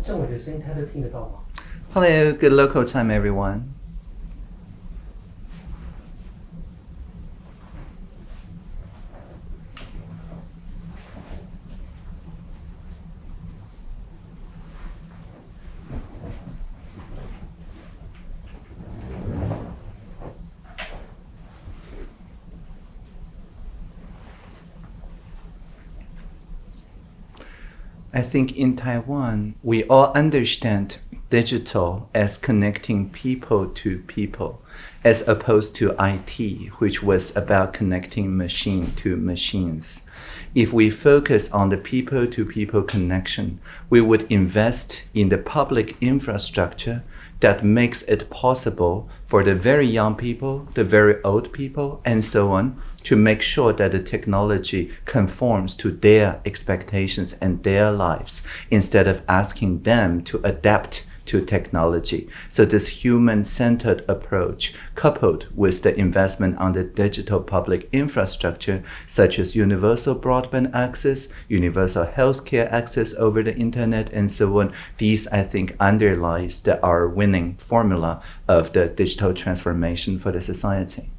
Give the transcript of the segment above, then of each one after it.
政委的声音他都听得到吗？ Hello, good local time, everyone. Think in Taiwan, we all understand digital as connecting people to people, as opposed to IT, which was about connecting machine to machines. If we focus on the people to people connection, we would invest in the public infrastructure that makes it possible for the very young people, the very old people, and so on, to make sure that the technology conforms to their expectations and their lives instead of asking them to adapt to technology. So this human-centered approach, coupled with the investment on the digital public infrastructure, such as universal broadband access, universal healthcare access over the internet, and so on, these, I think, underlies the, our winning formula of the digital transformation for the society.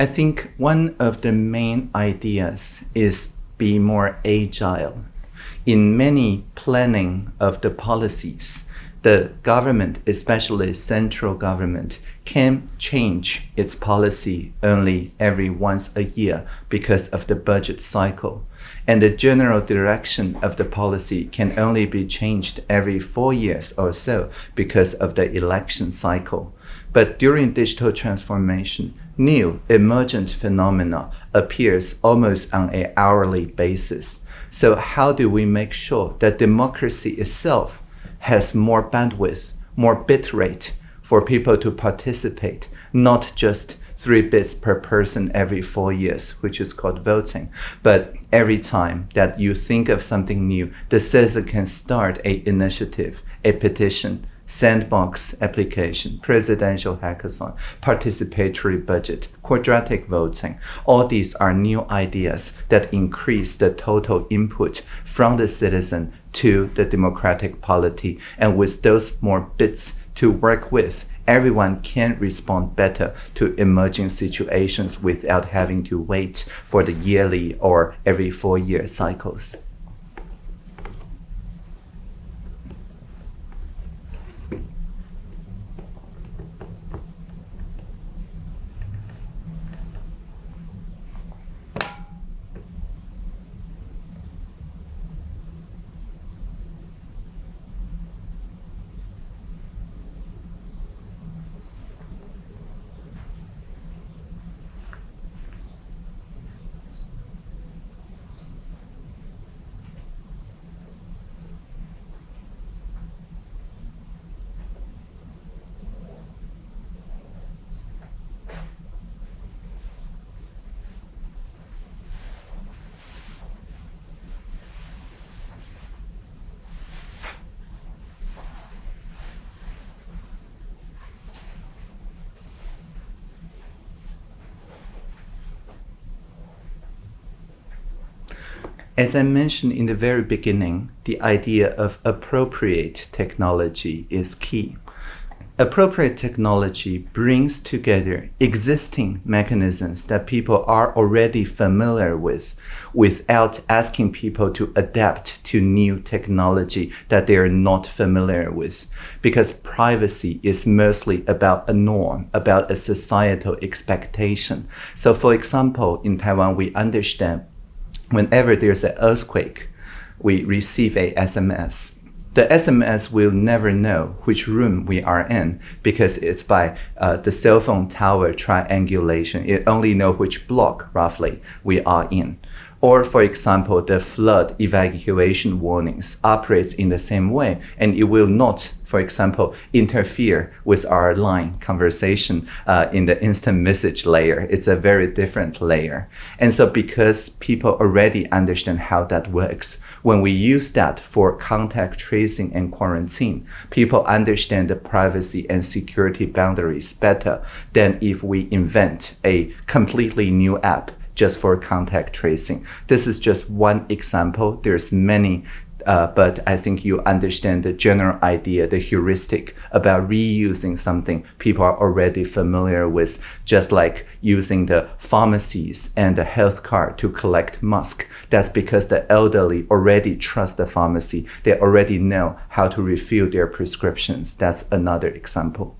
I think one of the main ideas is be more agile. In many planning of the policies, the government, especially central government, can change its policy only every once a year because of the budget cycle. And the general direction of the policy can only be changed every four years or so because of the election cycle. But during digital transformation, new emergent phenomena appears almost on an hourly basis. So how do we make sure that democracy itself has more bandwidth, more bit rate for people to participate, not just three bits per person every four years, which is called voting. But every time that you think of something new, the citizen can start a initiative, a petition, sandbox application, presidential hackathon, participatory budget, quadratic voting. All these are new ideas that increase the total input from the citizen to the democratic polity. And with those more bits to work with, everyone can respond better to emerging situations without having to wait for the yearly or every four year cycles. As I mentioned in the very beginning, the idea of appropriate technology is key. Appropriate technology brings together existing mechanisms that people are already familiar with without asking people to adapt to new technology that they are not familiar with. Because privacy is mostly about a norm, about a societal expectation. So for example, in Taiwan, we understand whenever there's an earthquake, we receive a SMS. The SMS will never know which room we are in because it's by uh, the cell phone tower triangulation. It only know which block roughly we are in. Or for example, the flood evacuation warnings operates in the same way and it will not for example, interfere with our line conversation uh, in the instant message layer. It's a very different layer. And so because people already understand how that works, when we use that for contact tracing and quarantine, people understand the privacy and security boundaries better than if we invent a completely new app just for contact tracing. This is just one example. There's many uh, but I think you understand the general idea, the heuristic about reusing something people are already familiar with, just like using the pharmacies and the health card to collect mask. That's because the elderly already trust the pharmacy. They already know how to refill their prescriptions. That's another example.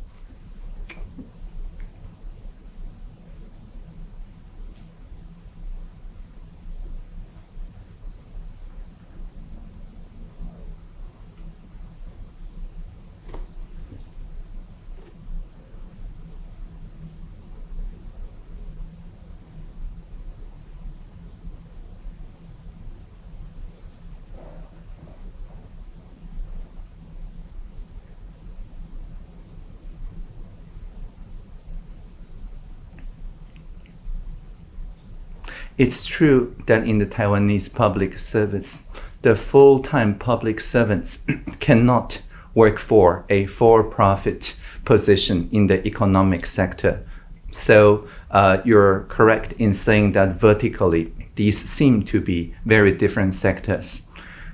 It's true that in the Taiwanese public service, the full-time public servants cannot work for a for-profit position in the economic sector. So uh, you're correct in saying that vertically, these seem to be very different sectors.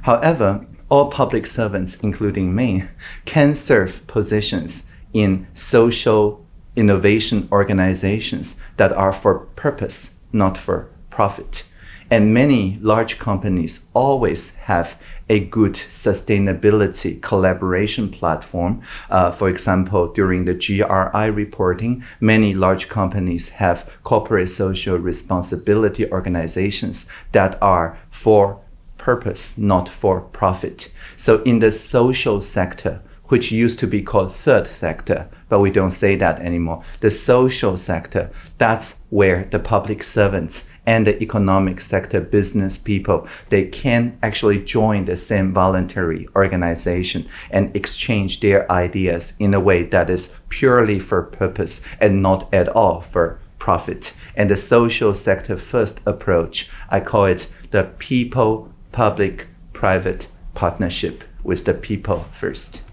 However, all public servants, including me, can serve positions in social innovation organizations that are for purpose, not for profit. And many large companies always have a good sustainability collaboration platform. Uh, for example, during the GRI reporting, many large companies have corporate social responsibility organizations that are for purpose, not for profit. So in the social sector, which used to be called third sector, but we don't say that anymore. The social sector, that's where the public servants and the economic sector business people, they can actually join the same voluntary organization and exchange their ideas in a way that is purely for purpose and not at all for profit. And the social sector first approach, I call it the people public private partnership with the people first.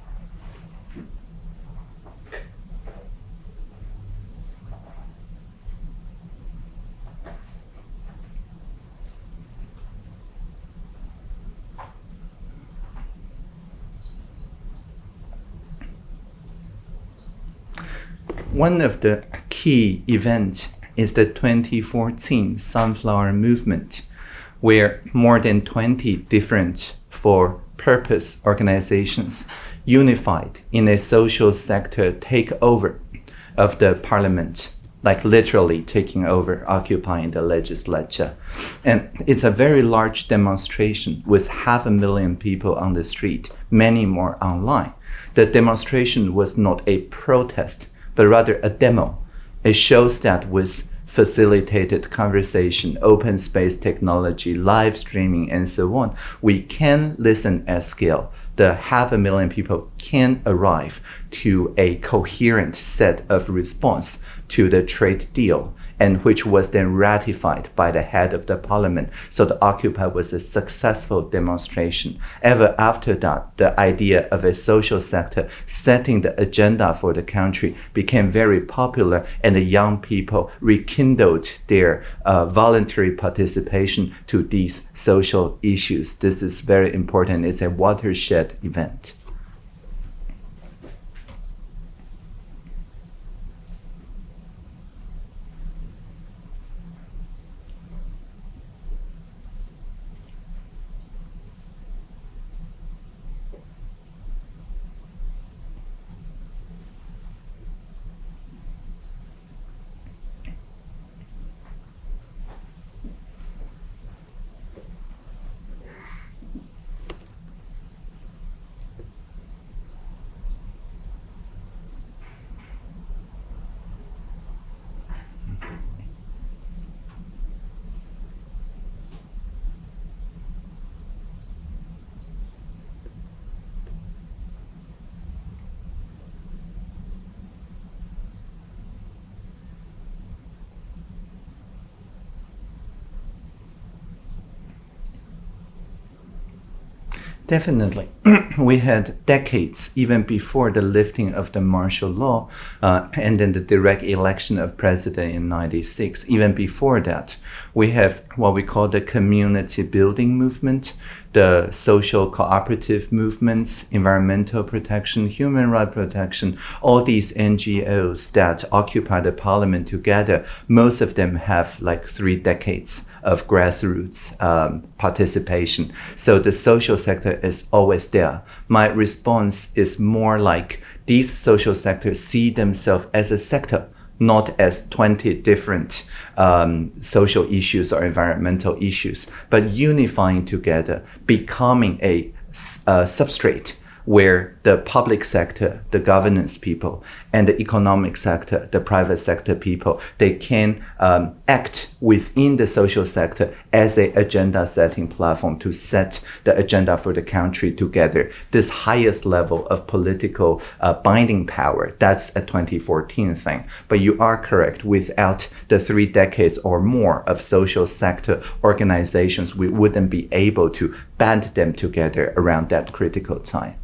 One of the key events is the 2014 Sunflower Movement, where more than 20 different for purpose organizations unified in a social sector takeover of the parliament, like literally taking over, occupying the legislature. And it's a very large demonstration with half a million people on the street, many more online. The demonstration was not a protest, but rather a demo. It shows that with facilitated conversation, open space technology, live streaming, and so on, we can listen at scale. The half a million people can arrive to a coherent set of response to the trade deal and which was then ratified by the head of the parliament. So the Occupy was a successful demonstration. Ever after that, the idea of a social sector setting the agenda for the country became very popular and the young people rekindled their uh, voluntary participation to these social issues. This is very important. It's a watershed event. Definitely. we had decades, even before the lifting of the martial law uh, and then the direct election of president in 96. Even before that, we have what we call the community building movement, the social cooperative movements, environmental protection, human rights protection, all these NGOs that occupy the parliament together, most of them have like three decades of grassroots um, participation. So the social sector is always there. My response is more like these social sectors see themselves as a sector not as 20 different um, social issues or environmental issues, but unifying together, becoming a, a substrate where the public sector, the governance people, and the economic sector, the private sector people, they can um, act within the social sector as a agenda setting platform to set the agenda for the country together. This highest level of political uh, binding power, that's a 2014 thing. But you are correct, without the three decades or more of social sector organizations, we wouldn't be able to band them together around that critical time.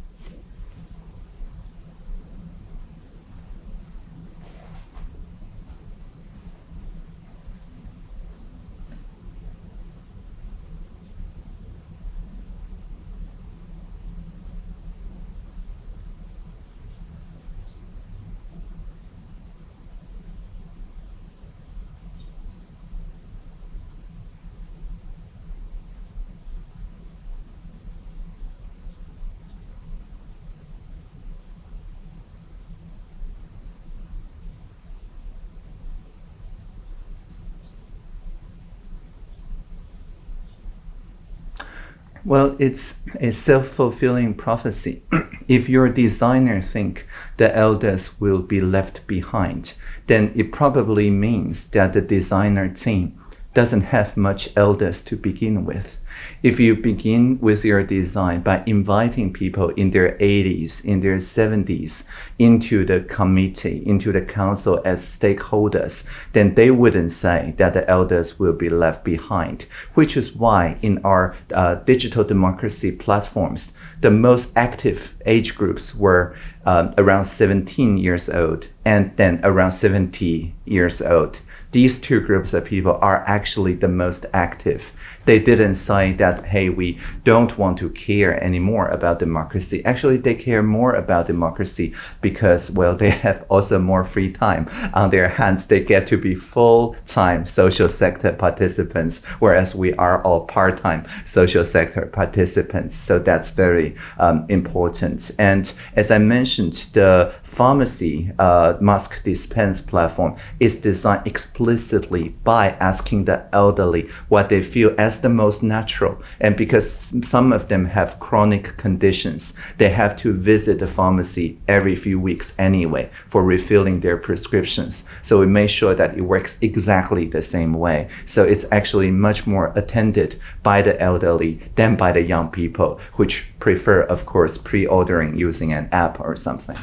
Well, it's a self-fulfilling prophecy. if your designer think the elders will be left behind, then it probably means that the designer team doesn't have much elders to begin with. If you begin with your design by inviting people in their 80s, in their 70s, into the committee, into the council as stakeholders, then they wouldn't say that the elders will be left behind, which is why in our uh, digital democracy platforms, the most active age groups were um, around 17 years old and then around 70 years old. These two groups of people are actually the most active they didn't say that, hey, we don't want to care anymore about democracy. Actually, they care more about democracy because, well, they have also more free time on their hands. They get to be full-time social sector participants, whereas we are all part-time social sector participants. So that's very um, important. And as I mentioned, the pharmacy uh, mask dispense platform is designed explicitly by asking the elderly what they feel as the most natural. And because some of them have chronic conditions, they have to visit the pharmacy every few weeks anyway for refilling their prescriptions. So we make sure that it works exactly the same way. So it's actually much more attended by the elderly than by the young people, which prefer, of course, pre-ordering using an app or something.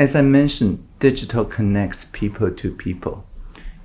As I mentioned, digital connects people to people.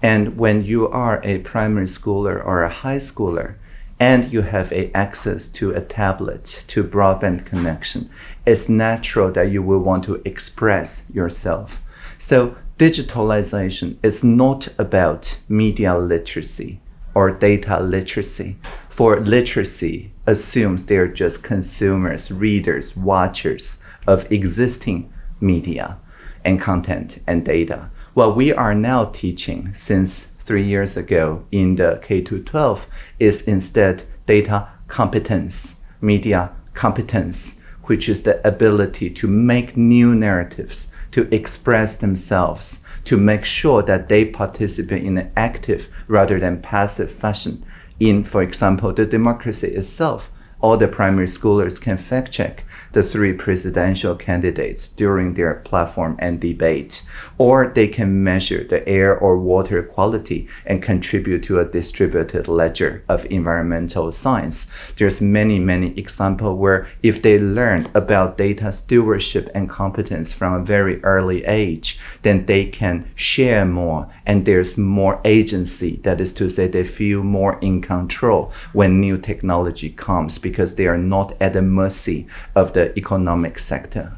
And when you are a primary schooler or a high schooler, and you have a access to a tablet, to broadband connection, it's natural that you will want to express yourself. So digitalization is not about media literacy or data literacy. For literacy assumes they're just consumers, readers, watchers of existing media and content and data. What we are now teaching since three years ago in the K 12 is instead data competence, media competence, which is the ability to make new narratives, to express themselves, to make sure that they participate in an active rather than passive fashion in, for example, the democracy itself. All the primary schoolers can fact check the three presidential candidates during their platform and debate, or they can measure the air or water quality and contribute to a distributed ledger of environmental science. There's many, many examples where if they learn about data stewardship and competence from a very early age, then they can share more and there's more agency. That is to say, they feel more in control when new technology comes because they are not at the mercy of the economic sector.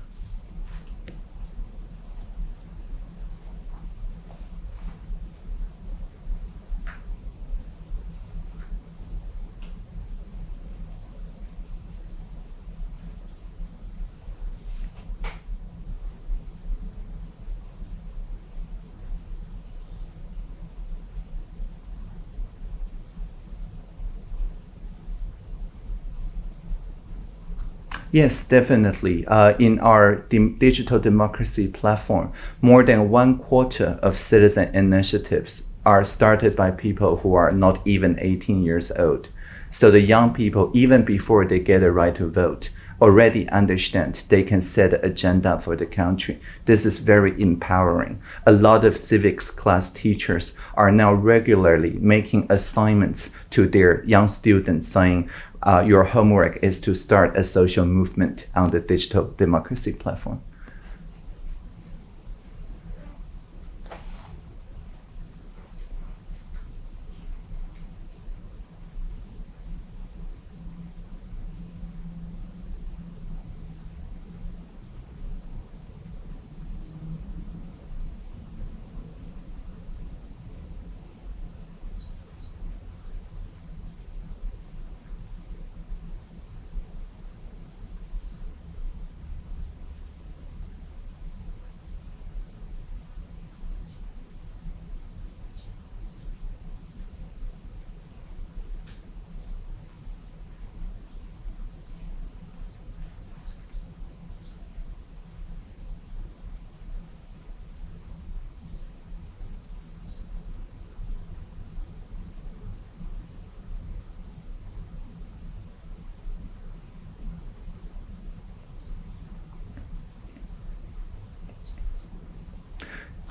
Yes, definitely. Uh, in our digital democracy platform, more than one quarter of citizen initiatives are started by people who are not even 18 years old. So the young people, even before they get a right to vote, already understand they can set an agenda for the country. This is very empowering. A lot of civics class teachers are now regularly making assignments to their young students saying, Uh, your homework is to start a social movement on the digital democracy platform.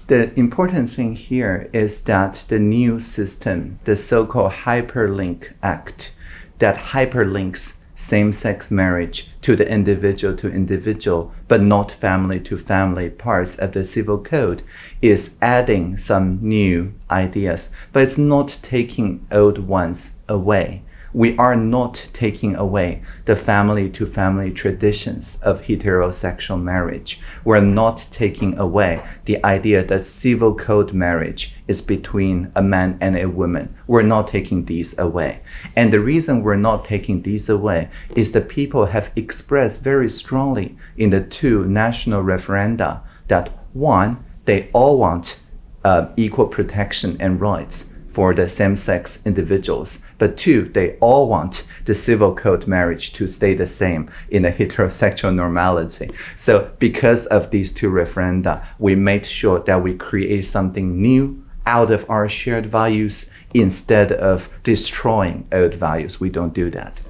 The important thing here is that the new system, the so-called Hyperlink Act, that hyperlinks same-sex marriage to the individual to individual, but not family to family parts of the civil code, is adding some new ideas, but it's not taking old ones away we are not taking away the family to family traditions of heterosexual marriage. We're not taking away the idea that civil code marriage is between a man and a woman. We're not taking these away. And the reason we're not taking these away is that people have expressed very strongly in the two national referenda that one, they all want uh, equal protection and rights for the same-sex individuals. But two, they all want the civil code marriage to stay the same in a heterosexual normality. So because of these two referenda, we made sure that we create something new out of our shared values instead of destroying old values. We don't do that.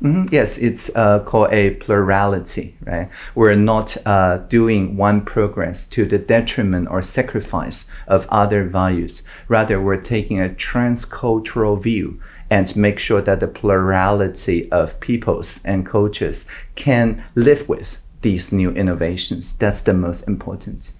Mm -hmm. Yes, it's uh, called a plurality, right? We're not uh, doing one progress to the detriment or sacrifice of other values. Rather, we're taking a transcultural view and make sure that the plurality of peoples and cultures can live with these new innovations. That's the most important.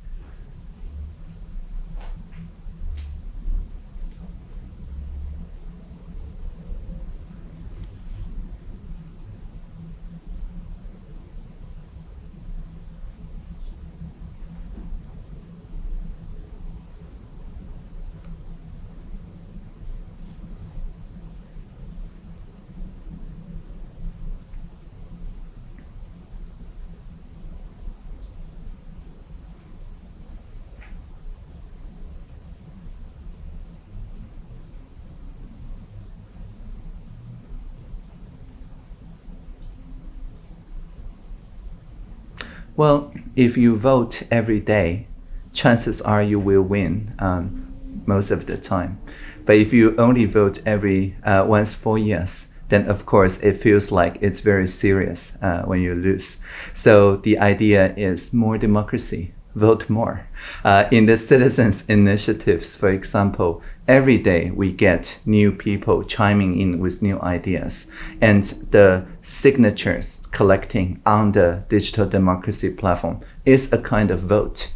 Well, if you vote every day, chances are you will win um, most of the time. But if you only vote every uh, once four years, then of course it feels like it's very serious uh, when you lose. So the idea is more democracy, vote more. Uh, in the citizens initiatives, for example, every day we get new people chiming in with new ideas and the signatures collecting on the digital democracy platform is a kind of vote.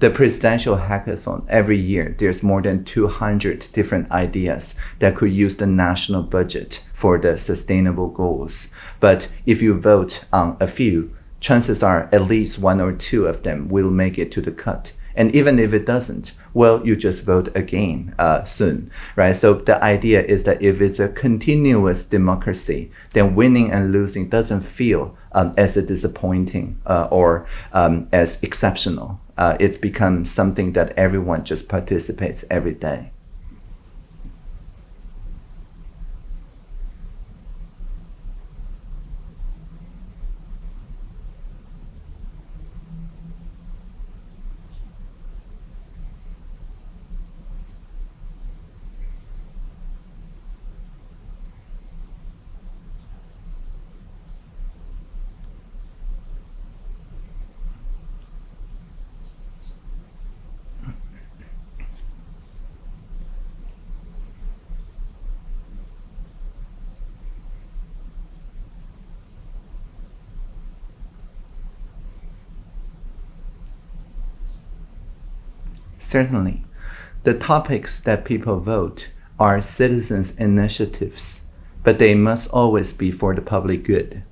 The presidential hackathon every year there's more than 200 different ideas that could use the national budget for the sustainable goals. But if you vote on a few chances are at least one or two of them will make it to the cut. And even if it doesn't well you just vote again uh, soon right so the idea is that if it's a continuous democracy then winning and losing doesn't feel um, as a disappointing uh, or um, as exceptional uh, it's become something that everyone just participates every day. Certainly, the topics that people vote are citizens' initiatives, but they must always be for the public good.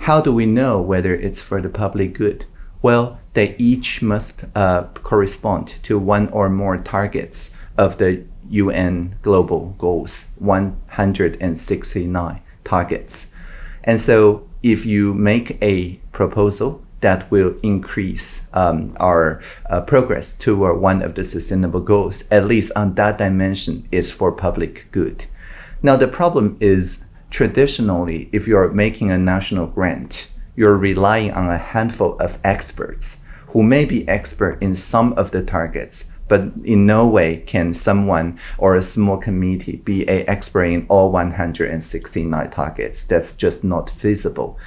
How do we know whether it's for the public good? Well, they each must uh, correspond to one or more targets of the UN global goals, 169 targets. And so if you make a proposal that will increase um, our uh, progress toward one of the sustainable goals, at least on that dimension, is for public good. Now, the problem is traditionally, if you're making a national grant, you're relying on a handful of experts who may be expert in some of the targets, but in no way can someone or a small committee be a expert in all 169 targets. That's just not feasible.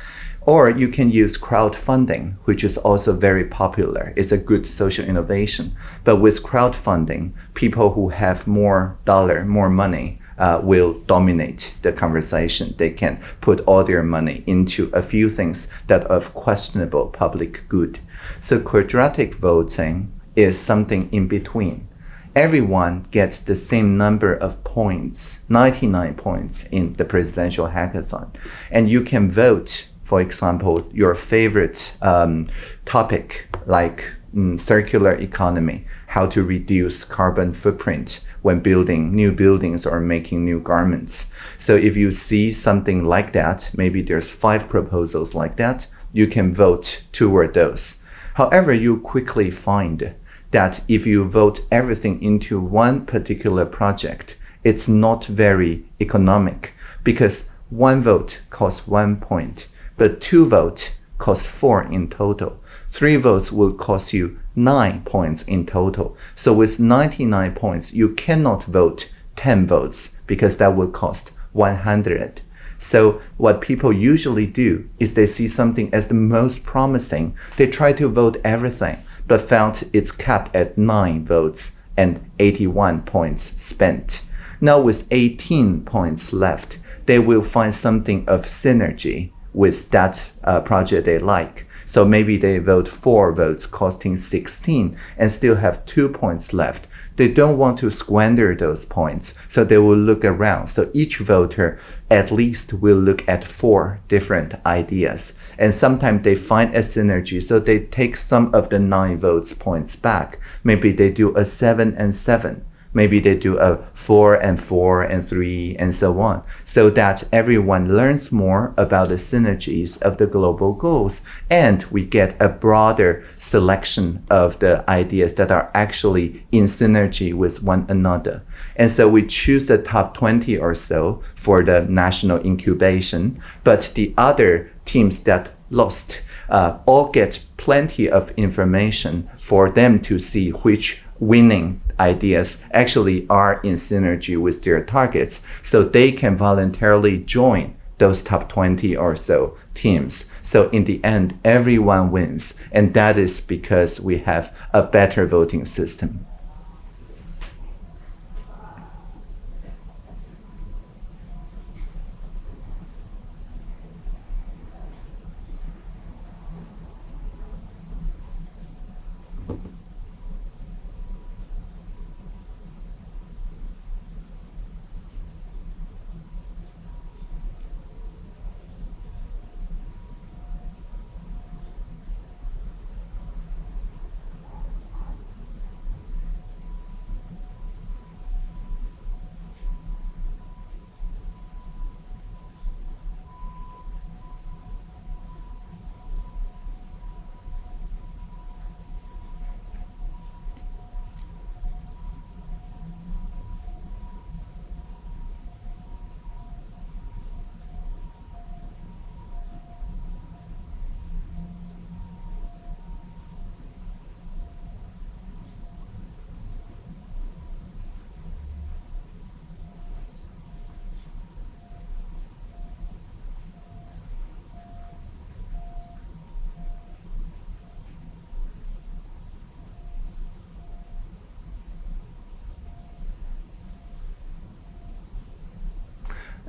Or you can use crowdfunding, which is also very popular. It's a good social innovation. But with crowdfunding, people who have more dollar, more money, uh, will dominate the conversation. They can put all their money into a few things that are of questionable public good. So quadratic voting is something in between. Everyone gets the same number of points, 99 points in the presidential hackathon. And you can vote for example, your favorite um, topic like mm, circular economy, how to reduce carbon footprint when building new buildings or making new garments. So if you see something like that, maybe there's five proposals like that, you can vote toward those. However, you quickly find that if you vote everything into one particular project, it's not very economic because one vote costs one point but two votes cost four in total. Three votes will cost you nine points in total. So with 99 points, you cannot vote 10 votes because that will cost 100. So what people usually do is they see something as the most promising. They try to vote everything, but found it's capped at 9 votes and 81 points spent. Now with 18 points left, they will find something of synergy with that uh, project they like. So maybe they vote four votes costing 16 and still have two points left. They don't want to squander those points, so they will look around. So each voter at least will look at four different ideas. And sometimes they find a synergy, so they take some of the nine votes points back. Maybe they do a seven and seven maybe they do a four and four and three and so on, so that everyone learns more about the synergies of the global goals. And we get a broader selection of the ideas that are actually in synergy with one another. And so we choose the top 20 or so for the national incubation, but the other teams that lost uh, all get plenty of information for them to see which winning ideas actually are in synergy with their targets. So they can voluntarily join those top 20 or so teams. So in the end, everyone wins. And that is because we have a better voting system.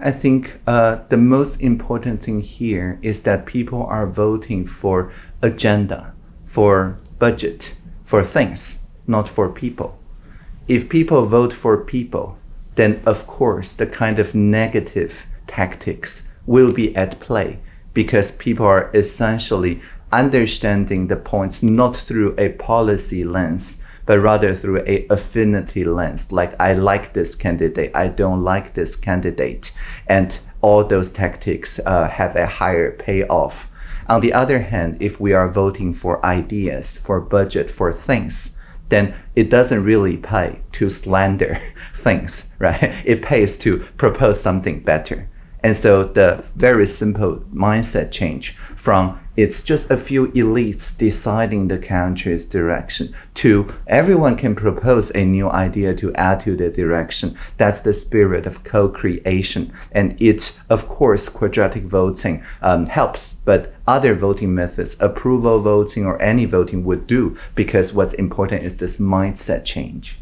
I think uh, the most important thing here is that people are voting for agenda, for budget, for things, not for people. If people vote for people, then of course the kind of negative tactics will be at play because people are essentially understanding the points not through a policy lens, but rather through a affinity lens. Like I like this candidate, I don't like this candidate, and all those tactics uh, have a higher payoff. On the other hand, if we are voting for ideas, for budget, for things, then it doesn't really pay to slander things, right? It pays to propose something better. And so the very simple mindset change from it's just a few elites deciding the country's direction to everyone can propose a new idea to add to the direction. That's the spirit of co-creation. And it, of course, quadratic voting um, helps, but other voting methods, approval voting or any voting would do because what's important is this mindset change.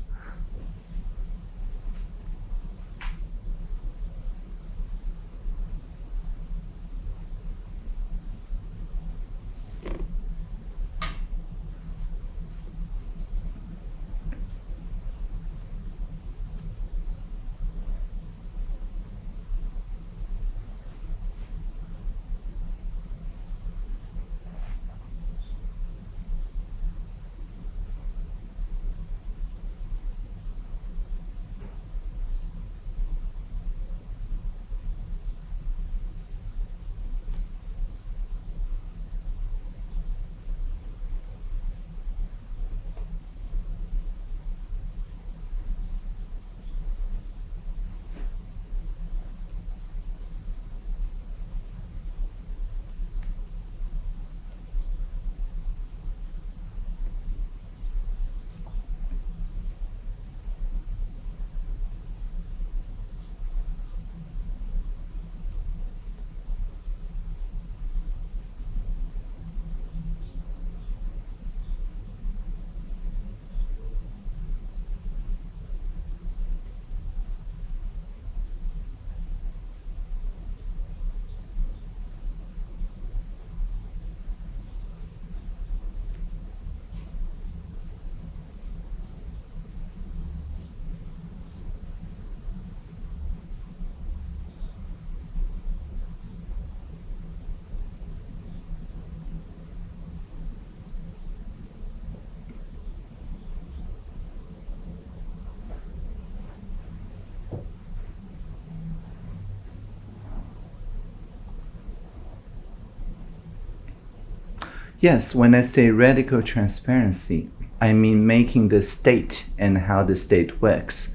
Yes, when I say radical transparency, I mean making the state and how the state works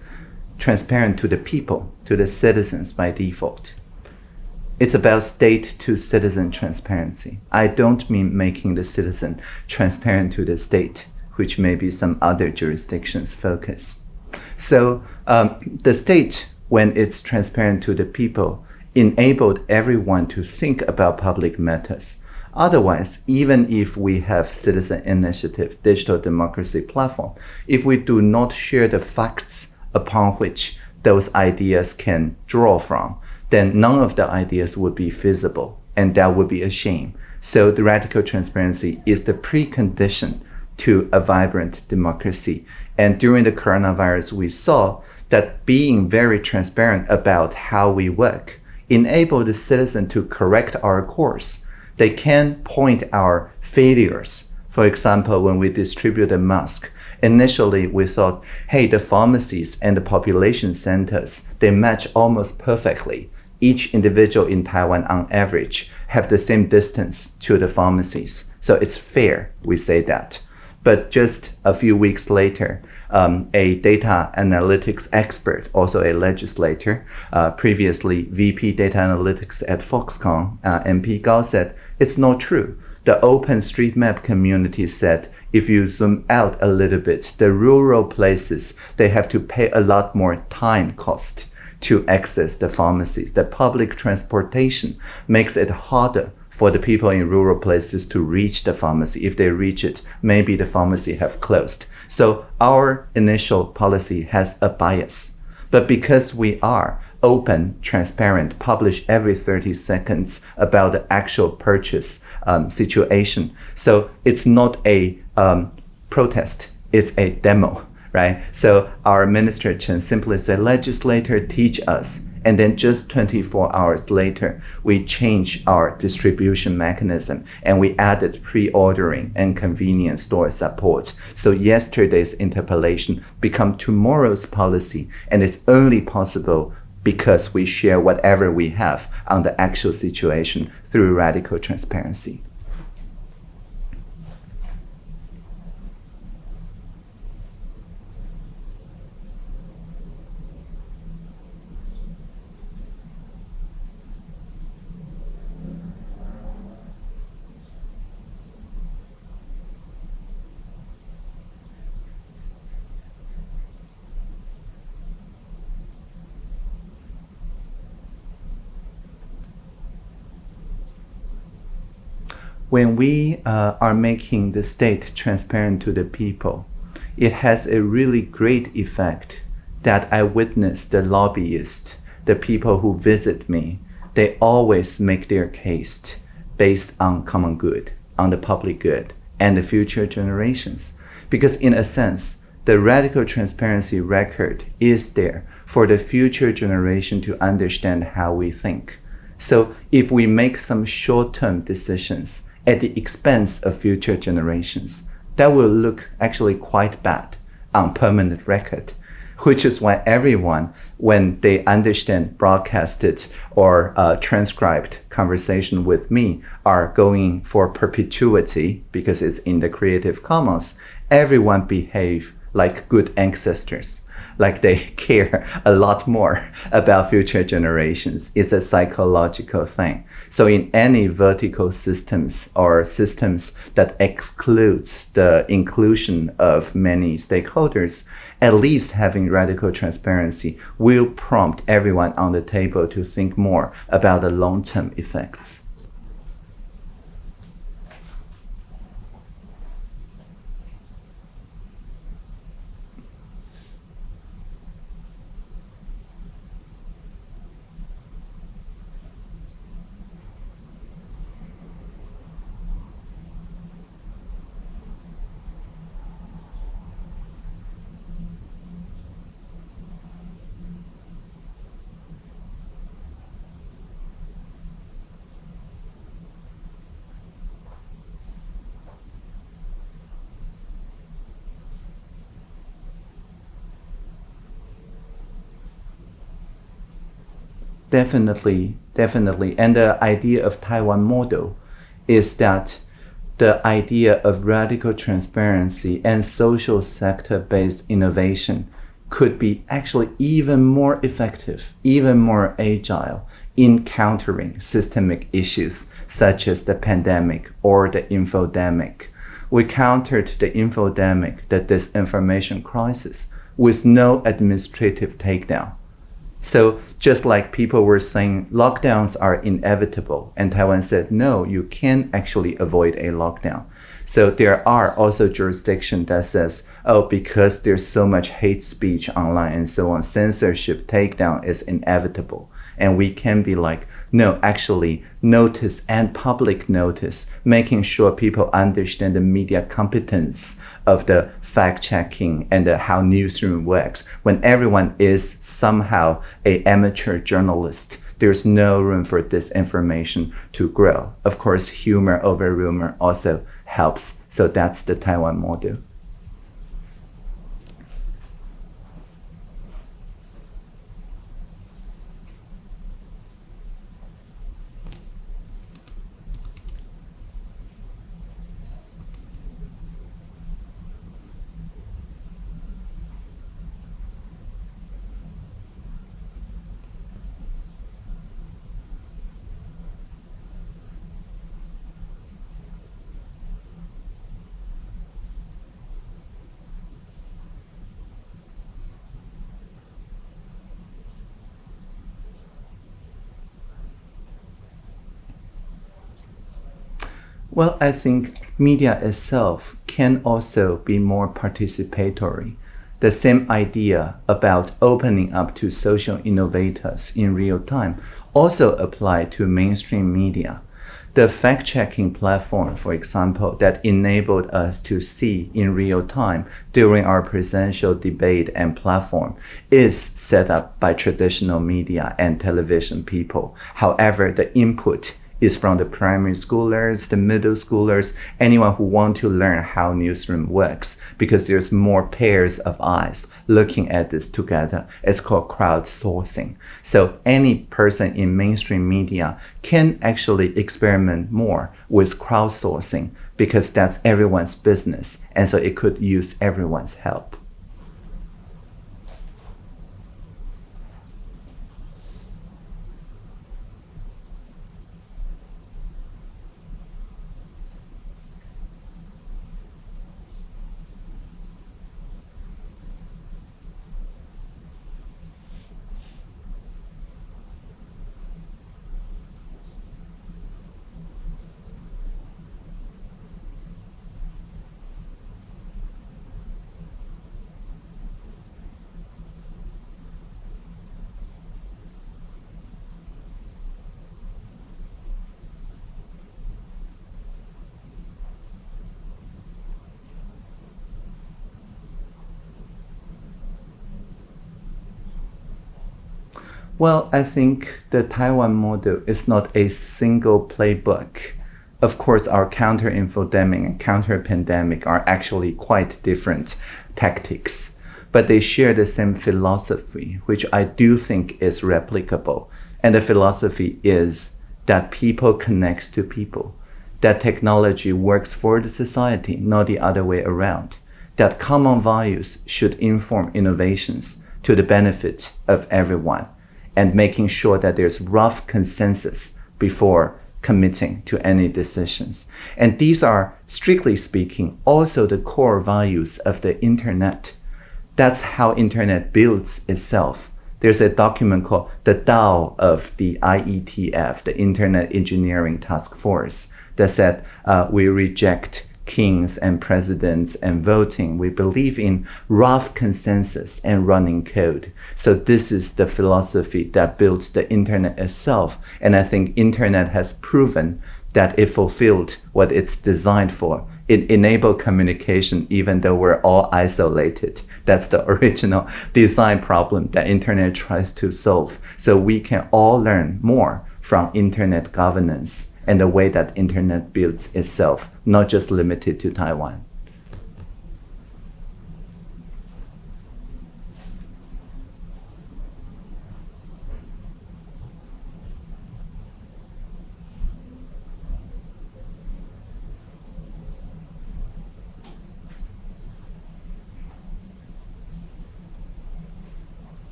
transparent to the people, to the citizens by default. It's about state to citizen transparency. I don't mean making the citizen transparent to the state, which may be some other jurisdictions' focus. So um, the state, when it's transparent to the people, enabled everyone to think about public matters. Otherwise, even if we have citizen initiative, digital democracy platform, if we do not share the facts upon which those ideas can draw from, then none of the ideas would be feasible, and that would be a shame. So the radical transparency is the precondition to a vibrant democracy. And during the coronavirus, we saw that being very transparent about how we work enabled the citizen to correct our course. They can point our failures. For example, when we distribute a mask, initially we thought, hey, the pharmacies and the population centers, they match almost perfectly each individual in Taiwan on average have the same distance to the pharmacies. So it's fair, we say that. But just a few weeks later, um, a data analytics expert, also a legislator, uh, previously VP data analytics at Foxconn, uh, MP Gao said, it's not true. The OpenStreetMap community said, if you zoom out a little bit, the rural places, they have to pay a lot more time cost to access the pharmacies. The public transportation makes it harder for the people in rural places to reach the pharmacy. If they reach it, maybe the pharmacy have closed. So our initial policy has a bias. But because we are open, transparent, publish every 30 seconds about the actual purchase um, situation. So it's not a um, protest, it's a demo right? So our minister Chen simply said, legislator teach us. And then just 24 hours later, we changed our distribution mechanism and we added pre-ordering and convenience store support. So yesterday's interpellation become tomorrow's policy and it's only possible because we share whatever we have on the actual situation through radical transparency. When we uh, are making the state transparent to the people, it has a really great effect that I witness the lobbyists, the people who visit me, they always make their case based on common good, on the public good, and the future generations. Because in a sense, the radical transparency record is there for the future generation to understand how we think. So if we make some short-term decisions, at the expense of future generations. That will look actually quite bad on permanent record, which is why everyone, when they understand broadcasted or uh, transcribed conversation with me, are going for perpetuity because it's in the Creative Commons. Everyone behave like good ancestors like they care a lot more about future generations. It's a psychological thing. So in any vertical systems or systems that excludes the inclusion of many stakeholders, at least having radical transparency will prompt everyone on the table to think more about the long-term effects. Definitely, definitely. And the idea of Taiwan model is that the idea of radical transparency and social sector-based innovation could be actually even more effective, even more agile, in countering systemic issues such as the pandemic or the infodemic. We countered the infodemic, the disinformation crisis, with no administrative takedown. So just like people were saying lockdowns are inevitable, and Taiwan said, no, you can actually avoid a lockdown. So there are also jurisdictions that says, oh, because there's so much hate speech online and so on, censorship takedown is inevitable. And we can be like, no, actually, notice and public notice, making sure people understand the media competence of the fact checking and the, how newsroom works. When everyone is somehow a amateur journalist, there's no room for disinformation to grow. Of course, humor over rumor also helps. So that's the Taiwan model. Well, I think media itself can also be more participatory. The same idea about opening up to social innovators in real time also apply to mainstream media. The fact-checking platform, for example, that enabled us to see in real time during our presidential debate and platform is set up by traditional media and television people. However, the input is from the primary schoolers, the middle schoolers, anyone who want to learn how newsroom works because there's more pairs of eyes looking at this together. It's called crowdsourcing. So any person in mainstream media can actually experiment more with crowdsourcing because that's everyone's business. And so it could use everyone's help. Well, I think the Taiwan model is not a single playbook. Of course, our counter-infodemic and counter-pandemic are actually quite different tactics, but they share the same philosophy, which I do think is replicable. And the philosophy is that people connects to people, that technology works for the society, not the other way around, that common values should inform innovations to the benefit of everyone and making sure that there's rough consensus before committing to any decisions. And these are, strictly speaking, also the core values of the internet. That's how internet builds itself. There's a document called the Tao of the IETF, the Internet Engineering Task Force, that said uh, we reject kings and presidents and voting. We believe in rough consensus and running code. So this is the philosophy that builds the internet itself. And I think internet has proven that it fulfilled what it's designed for. It enabled communication even though we're all isolated. That's the original design problem that internet tries to solve. So we can all learn more from internet governance and the way that internet builds itself, not just limited to Taiwan.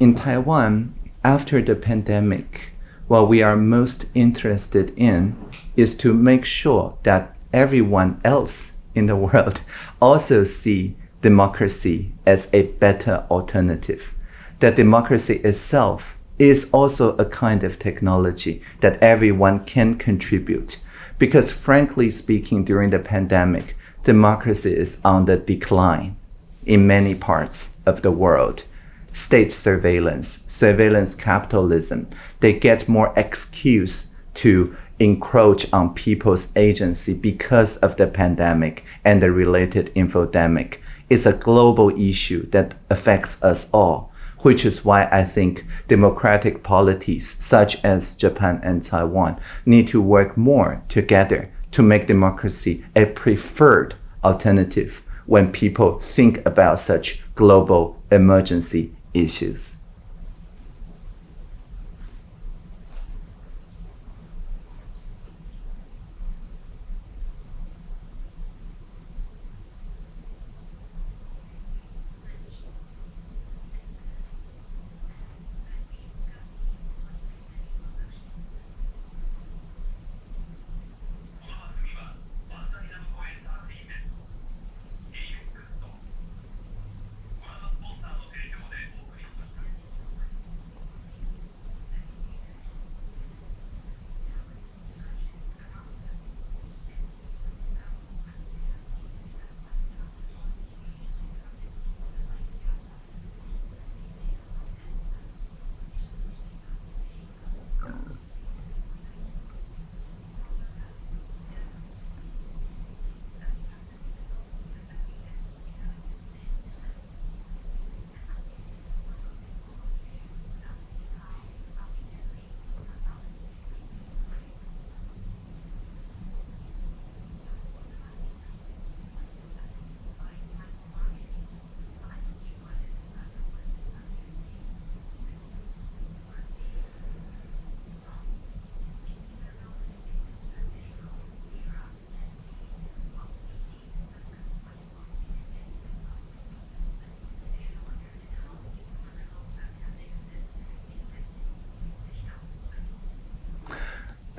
In Taiwan, after the pandemic, what we are most interested in is to make sure that everyone else in the world also see democracy as a better alternative. That democracy itself is also a kind of technology that everyone can contribute. Because frankly speaking, during the pandemic, democracy is on the decline in many parts of the world. State surveillance, surveillance capitalism, they get more excuse to encroach on people's agency because of the pandemic and the related infodemic. It's a global issue that affects us all, which is why I think democratic polities such as Japan and Taiwan need to work more together to make democracy a preferred alternative when people think about such global emergency issues.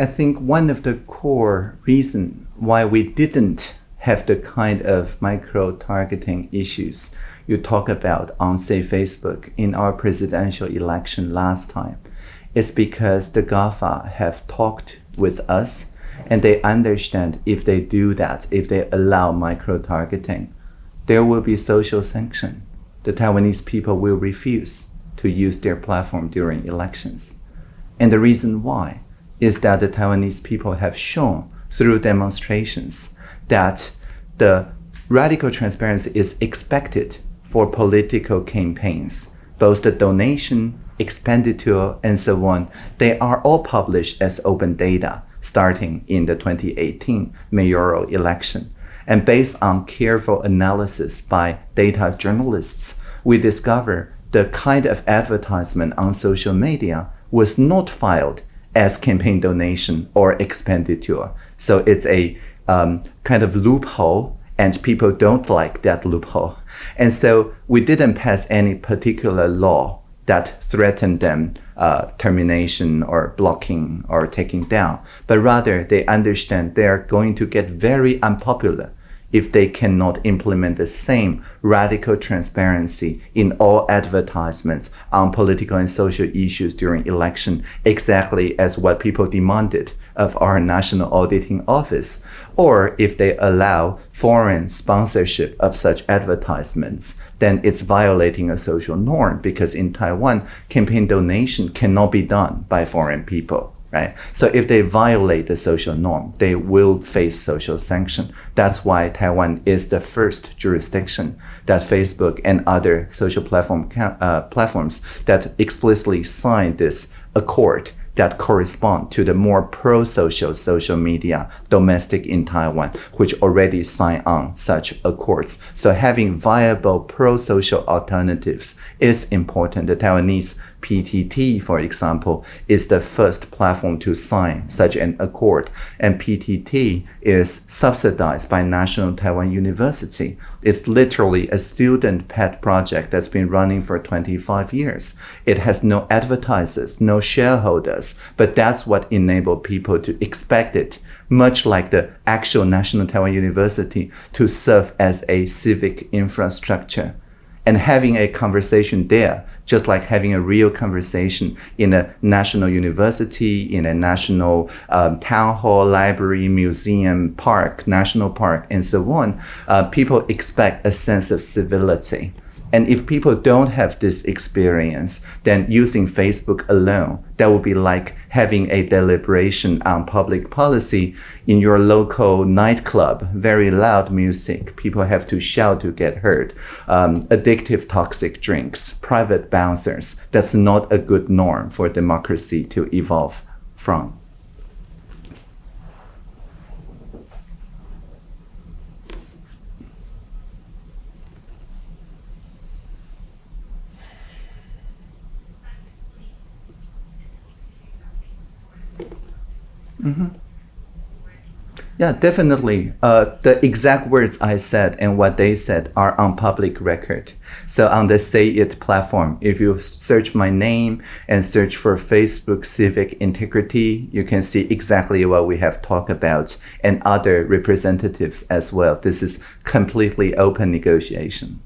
I think one of the core reason why we didn't have the kind of micro-targeting issues you talk about on, say, Facebook in our presidential election last time is because the GAFA have talked with us and they understand if they do that, if they allow micro-targeting, there will be social sanction. The Taiwanese people will refuse to use their platform during elections. And the reason why is that the Taiwanese people have shown through demonstrations that the radical transparency is expected for political campaigns. Both the donation, expenditure, and so on, they are all published as open data starting in the 2018 mayoral election. And based on careful analysis by data journalists, we discover the kind of advertisement on social media was not filed as campaign donation or expenditure. So it's a um, kind of loophole and people don't like that loophole. And so we didn't pass any particular law that threatened them uh, termination or blocking or taking down, but rather they understand they are going to get very unpopular if they cannot implement the same radical transparency in all advertisements on political and social issues during election, exactly as what people demanded of our National Auditing Office, or if they allow foreign sponsorship of such advertisements, then it's violating a social norm because in Taiwan, campaign donation cannot be done by foreign people right? So if they violate the social norm, they will face social sanction. That's why Taiwan is the first jurisdiction that Facebook and other social platform uh, platforms that explicitly signed this accord that correspond to the more pro-social social media domestic in Taiwan, which already signed on such accords. So having viable pro-social alternatives is important. The Taiwanese PTT, for example, is the first platform to sign such an accord. And PTT is subsidized by National Taiwan University. It's literally a student pet project that's been running for 25 years. It has no advertisers, no shareholders, but that's what enabled people to expect it, much like the actual National Taiwan University, to serve as a civic infrastructure and having a conversation there, just like having a real conversation in a national university, in a national um, town hall, library, museum, park, national park, and so on, uh, people expect a sense of civility. And if people don't have this experience, then using Facebook alone, that would be like having a deliberation on public policy in your local nightclub, very loud music. People have to shout to get heard. Um, addictive toxic drinks, private bouncers. That's not a good norm for democracy to evolve from. Mm-hmm. Yeah, definitely. Uh, the exact words I said and what they said are on public record. So on the SayIt platform, if you search my name and search for Facebook Civic Integrity, you can see exactly what we have talked about and other representatives as well. This is completely open negotiation.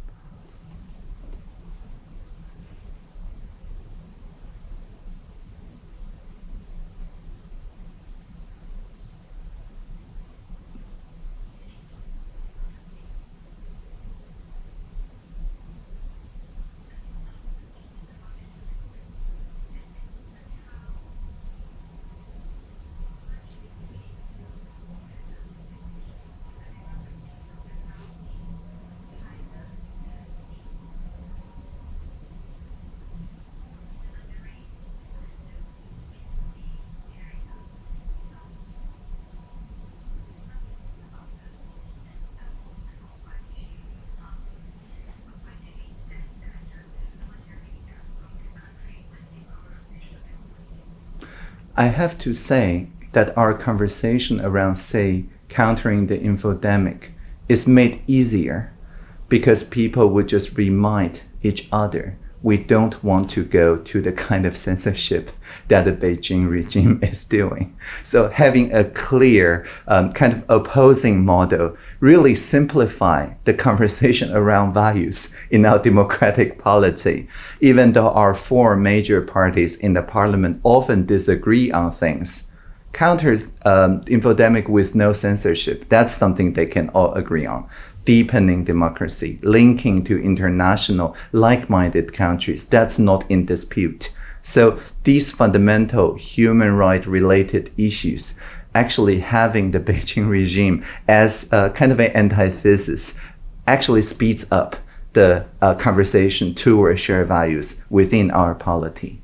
I have to say that our conversation around, say, countering the infodemic is made easier because people would just remind each other we don't want to go to the kind of censorship that the Beijing regime is doing. So having a clear um, kind of opposing model really simplify the conversation around values in our democratic polity. Even though our four major parties in the parliament often disagree on things, counter um, infodemic with no censorship, that's something they can all agree on deepening democracy, linking to international like-minded countries. That's not in dispute. So these fundamental human right related issues actually having the Beijing regime as a kind of an antithesis actually speeds up the uh, conversation toward shared values within our polity.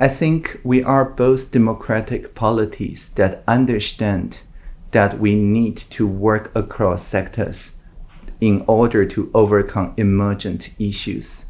I think we are both democratic polities that understand that we need to work across sectors in order to overcome emergent issues.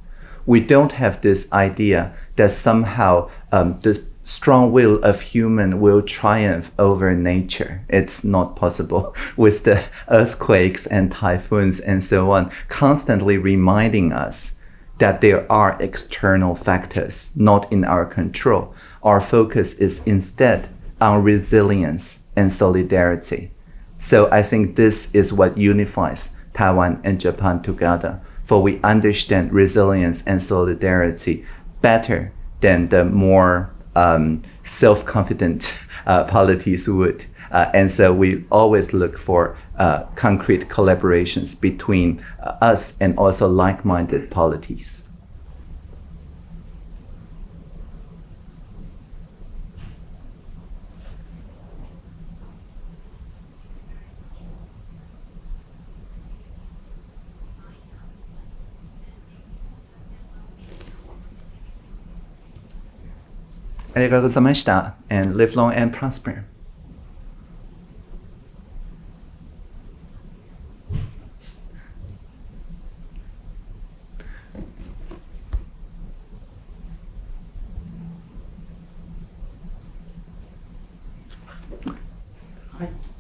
We don't have this idea that somehow um, the strong will of human will triumph over nature. It's not possible with the earthquakes and typhoons and so on, constantly reminding us that there are external factors not in our control. Our focus is instead on resilience and solidarity. So I think this is what unifies Taiwan and Japan together, for we understand resilience and solidarity better than the more um, self-confident uh, polities would. Uh, and so we always look for uh, concrete collaborations between uh, us and also like-minded polities. Arigatou and live long and prosper.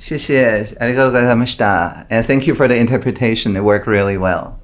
谢谢，ありがとうございました。And thank you for the interpretation. It worked really well.